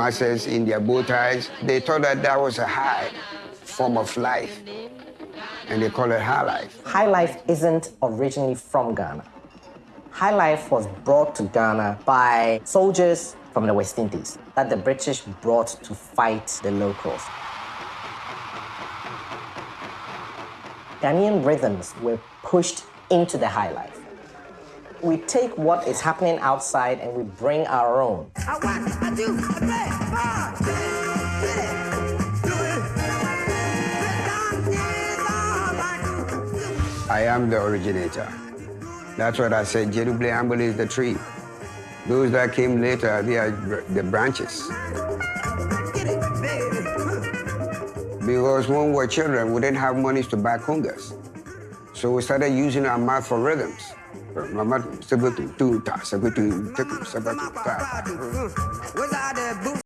masses in their bow ties. They thought that that was a high form of life, and they call it high life. High life isn't originally from Ghana. High life was brought to Ghana by soldiers from the West Indies that the British brought to fight the locals. Ghanaian rhythms were pushed into the high life. We take what is happening outside and we bring our own. I want, I do, I play, get it, do it. Break down is all I am the originator. That's what I said. Gyedu-Blay Ambolley is the tree. Those that came later, they are the branches. Get it, baby. Because when we were children, we didn't have money to buy congas. So we started using our mouth for rhythms. Mama, sebetu, tu, ta, sebetu, teku, sebetu, ta.